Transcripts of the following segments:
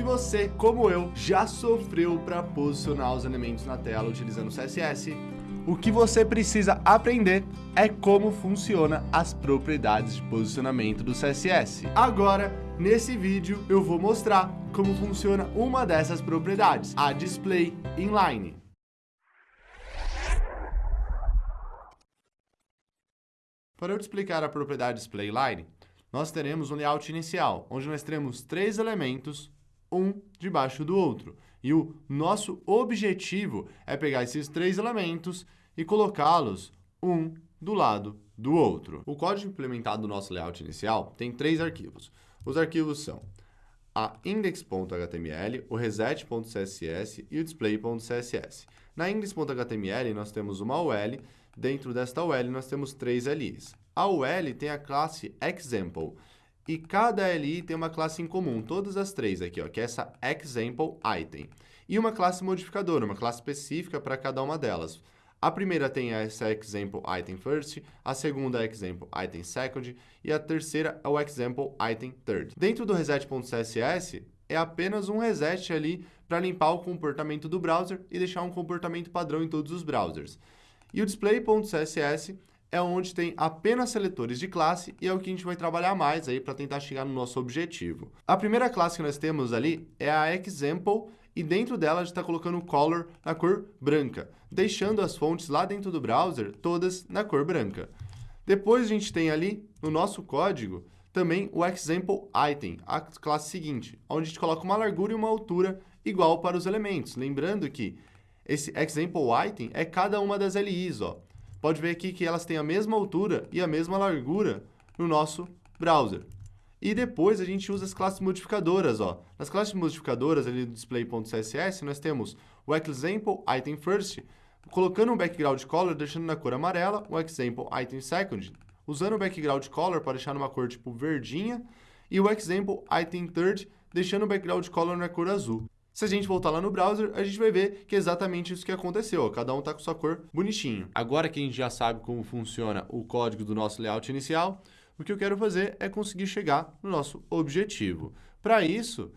Se você, como eu, já sofreu para posicionar os elementos na tela utilizando o CSS, o que você precisa aprender é como funciona as propriedades de posicionamento do CSS. Agora, nesse vídeo, eu vou mostrar como funciona uma dessas propriedades, a Display Inline. Para eu te explicar a propriedade Display Inline, nós teremos um layout inicial, onde nós teremos três elementos, um debaixo do outro. E o nosso objetivo é pegar esses três elementos e colocá-los um do lado do outro. O código implementado no nosso layout inicial tem três arquivos. Os arquivos são a index.html, o reset.css e o display.css. Na index.html nós temos uma UL, dentro desta UL nós temos três LIs. A UL tem a classe example, e cada LI tem uma classe em comum, todas as três aqui, ó, que é essa example item. E uma classe modificadora, uma classe específica para cada uma delas. A primeira tem essa example item first, a segunda é example item second e a terceira é o example item third. Dentro do reset.css é apenas um reset ali para limpar o comportamento do browser e deixar um comportamento padrão em todos os browsers. E o display.css é onde tem apenas seletores de classe e é o que a gente vai trabalhar mais aí para tentar chegar no nosso objetivo. A primeira classe que nós temos ali é a example e dentro dela a gente está colocando o color na cor branca, deixando as fontes lá dentro do browser todas na cor branca. Depois a gente tem ali no nosso código também o example item, a classe seguinte, onde a gente coloca uma largura e uma altura igual para os elementos. Lembrando que esse example item é cada uma das LIs, ó pode ver aqui que elas têm a mesma altura e a mesma largura no nosso browser. E depois a gente usa as classes modificadoras. Ó. Nas classes modificadoras ali do display.css, nós temos o example item first, colocando um background color, deixando na cor amarela, o example item second, usando o background color para deixar numa cor tipo verdinha, e o example item third, deixando o background color na cor azul. Se a gente voltar lá no browser, a gente vai ver que é exatamente isso que aconteceu. Cada um está com sua cor bonitinho. Agora que a gente já sabe como funciona o código do nosso layout inicial, o que eu quero fazer é conseguir chegar no nosso objetivo. Para isso,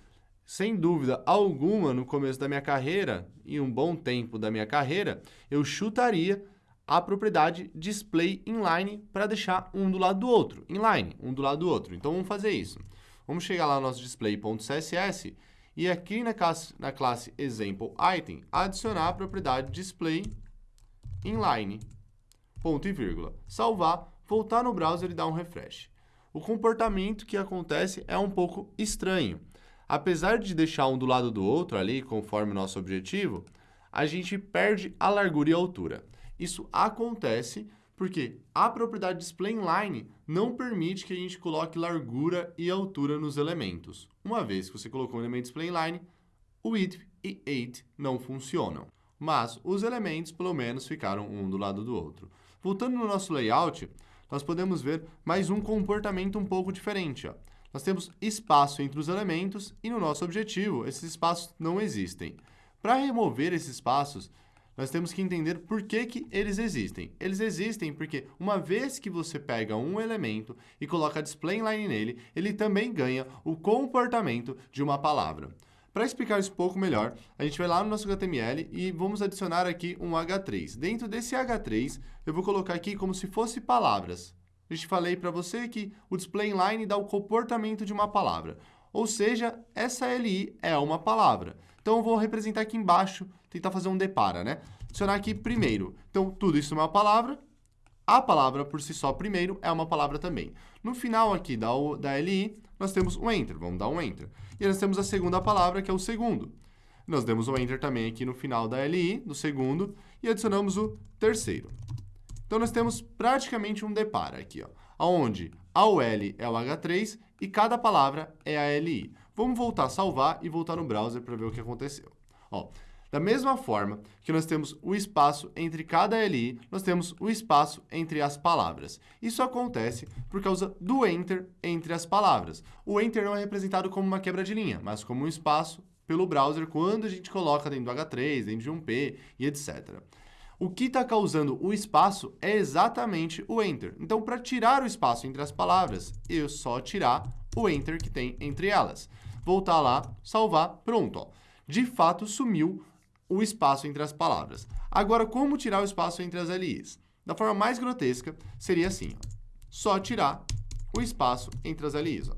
sem dúvida alguma, no começo da minha carreira e um bom tempo da minha carreira, eu chutaria a propriedade display inline para deixar um do lado do outro, inline, um do lado do outro. Então vamos fazer isso. Vamos chegar lá no nosso display.css e aqui na classe, na classe example item, adicionar a propriedade display inline, ponto e vírgula. Salvar, voltar no browser e dar um refresh. O comportamento que acontece é um pouco estranho. Apesar de deixar um do lado do outro ali, conforme o nosso objetivo, a gente perde a largura e a altura. Isso acontece porque a propriedade displayInline não permite que a gente coloque largura e altura nos elementos. Uma vez que você colocou o elemento displayInline, o width e height não funcionam. Mas os elementos, pelo menos, ficaram um do lado do outro. Voltando no nosso layout, nós podemos ver mais um comportamento um pouco diferente. Ó. Nós temos espaço entre os elementos e no nosso objetivo, esses espaços não existem. Para remover esses espaços, nós temos que entender por que, que eles existem. Eles existem porque uma vez que você pega um elemento e coloca display inline nele, ele também ganha o comportamento de uma palavra. Para explicar isso um pouco melhor, a gente vai lá no nosso HTML e vamos adicionar aqui um H3. Dentro desse H3, eu vou colocar aqui como se fosse palavras. A gente falei para você que o display inline dá o comportamento de uma palavra. Ou seja, essa LI é uma palavra. Então, eu vou representar aqui embaixo, tentar fazer um depara, né? Adicionar aqui primeiro. Então, tudo isso é uma palavra. A palavra, por si só, primeiro, é uma palavra também. No final aqui da, da LI, nós temos o Enter. Vamos dar um Enter. E nós temos a segunda palavra, que é o segundo. Nós demos o Enter também aqui no final da LI, do segundo, e adicionamos o terceiro. Então, nós temos praticamente um depara aqui, ó, onde a UL é o H3 e cada palavra é a LI. Vamos voltar a salvar e voltar no browser para ver o que aconteceu. Ó, da mesma forma que nós temos o espaço entre cada LI, nós temos o espaço entre as palavras. Isso acontece por causa do Enter entre as palavras. O Enter não é representado como uma quebra de linha, mas como um espaço pelo browser quando a gente coloca dentro do H3, dentro de um P e etc. O que está causando o espaço é exatamente o Enter. Então, para tirar o espaço entre as palavras, eu só tirar o Enter que tem entre elas. Voltar lá, salvar, pronto, ó. De fato, sumiu o espaço entre as palavras. Agora, como tirar o espaço entre as LIs? Da forma mais grotesca, seria assim, ó. Só tirar o espaço entre as LIs, ó.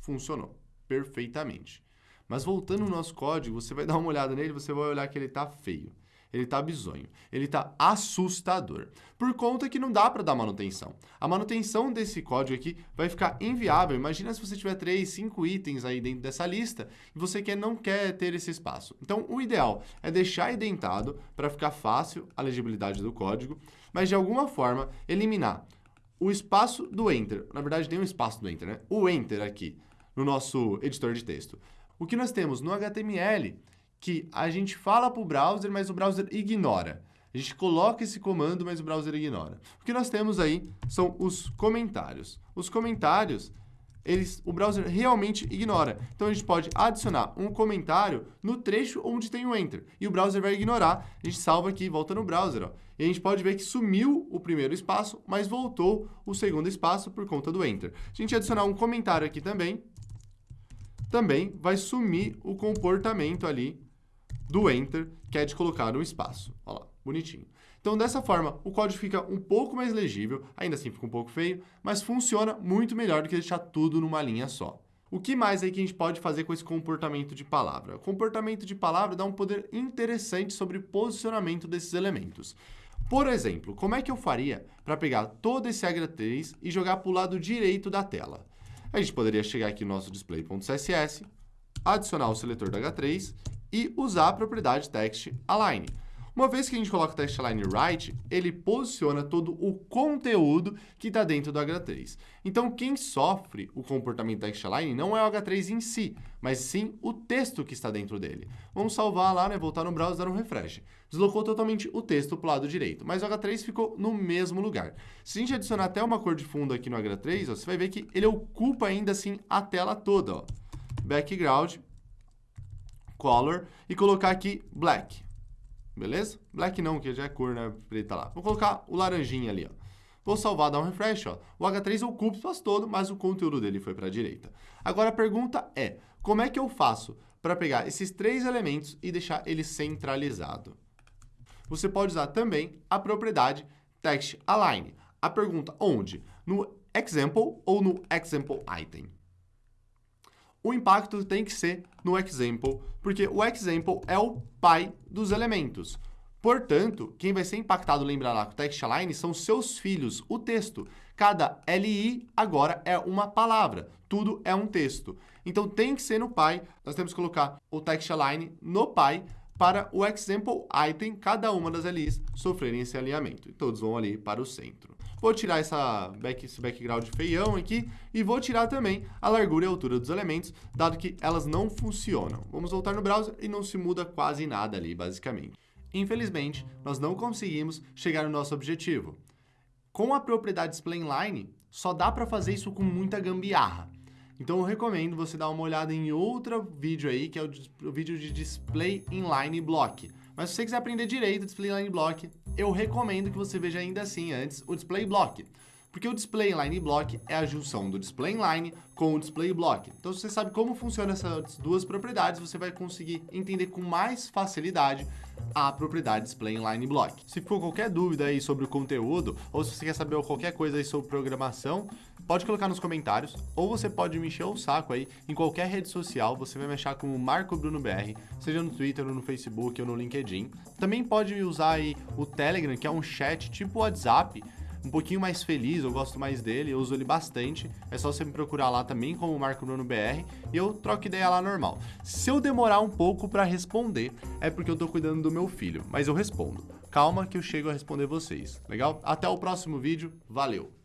Funcionou perfeitamente. Mas voltando no nosso código, você vai dar uma olhada nele, você vai olhar que ele está feio ele está bizonho, ele está assustador, por conta que não dá para dar manutenção. A manutenção desse código aqui vai ficar inviável. Imagina se você tiver 3, 5 itens aí dentro dessa lista e você quer, não quer ter esse espaço. Então, o ideal é deixar identado para ficar fácil a legibilidade do código, mas de alguma forma eliminar o espaço do Enter. Na verdade, tem um espaço do Enter, né? O Enter aqui no nosso editor de texto. O que nós temos no HTML que a gente fala para o browser, mas o browser ignora. A gente coloca esse comando, mas o browser ignora. O que nós temos aí são os comentários. Os comentários, eles, o browser realmente ignora. Então, a gente pode adicionar um comentário no trecho onde tem o Enter. E o browser vai ignorar. A gente salva aqui, volta no browser. Ó. E a gente pode ver que sumiu o primeiro espaço, mas voltou o segundo espaço por conta do Enter. A gente adicionar um comentário aqui também, também vai sumir o comportamento ali do Enter, que é de colocar um espaço. Olha lá, bonitinho. Então, dessa forma, o código fica um pouco mais legível, ainda assim fica um pouco feio, mas funciona muito melhor do que deixar tudo numa linha só. O que mais aí que a gente pode fazer com esse comportamento de palavra? O comportamento de palavra dá um poder interessante sobre posicionamento desses elementos. Por exemplo, como é que eu faria para pegar todo esse H3 e jogar para o lado direito da tela? A gente poderia chegar aqui no nosso display.css, adicionar o seletor do H3 e usar a propriedade text align. Uma vez que a gente coloca o text align right, ele posiciona todo o conteúdo que está dentro do H3. Então, quem sofre o comportamento text align não é o H3 em si, mas sim o texto que está dentro dele. Vamos salvar lá, né, voltar no browser, dar um refresh. Deslocou totalmente o texto para o lado direito, mas o H3 ficou no mesmo lugar. Se a gente adicionar até uma cor de fundo aqui no H3, ó, você vai ver que ele ocupa ainda assim a tela toda. Ó. Background, color e colocar aqui black. Beleza? Black não, que já é cor, né? Preta lá. Vou colocar o laranjinha ali, ó. Vou salvar, dar um refresh, ó. O H3 ocupa o espaço todo, mas o conteúdo dele foi para a direita. Agora a pergunta é, como é que eu faço para pegar esses três elementos e deixar ele centralizado? Você pode usar também a propriedade text align. A pergunta onde? No example ou no example item? O impacto tem que ser no example, porque o example é o pai dos elementos. Portanto, quem vai ser impactado, lembra lá, com o text align, são seus filhos, o texto. Cada LI agora é uma palavra, tudo é um texto. Então tem que ser no pai, nós temos que colocar o text align no pai para o example item, cada uma das LIs sofrerem esse alinhamento. E todos vão ali para o centro. Vou tirar essa back, esse background feião aqui e vou tirar também a largura e a altura dos elementos, dado que elas não funcionam. Vamos voltar no browser e não se muda quase nada ali, basicamente. Infelizmente, nós não conseguimos chegar no nosso objetivo. Com a propriedade inline, só dá para fazer isso com muita gambiarra. Então eu recomendo você dar uma olhada em outro vídeo aí, que é o, o vídeo de Display Inline Block. Mas se você quiser aprender direito Display Inline Block, eu recomendo que você veja ainda assim antes o Display Block. Porque o Display Inline Block é a junção do Display Inline com o Display Block. Então, se você sabe como funcionam essas duas propriedades, você vai conseguir entender com mais facilidade a propriedade Display Inline Block. Se ficou qualquer dúvida aí sobre o conteúdo, ou se você quer saber qualquer coisa aí sobre programação, pode colocar nos comentários, ou você pode me encher o saco aí em qualquer rede social, você vai me achar como Marco Bruno BR, seja no Twitter, ou no Facebook, ou no LinkedIn. Também pode usar aí o Telegram, que é um chat tipo WhatsApp, um pouquinho mais feliz, eu gosto mais dele, eu uso ele bastante. É só você me procurar lá também como Marco Bruno BR e eu troco ideia lá normal. Se eu demorar um pouco para responder, é porque eu tô cuidando do meu filho, mas eu respondo. Calma que eu chego a responder vocês, legal? Até o próximo vídeo, valeu!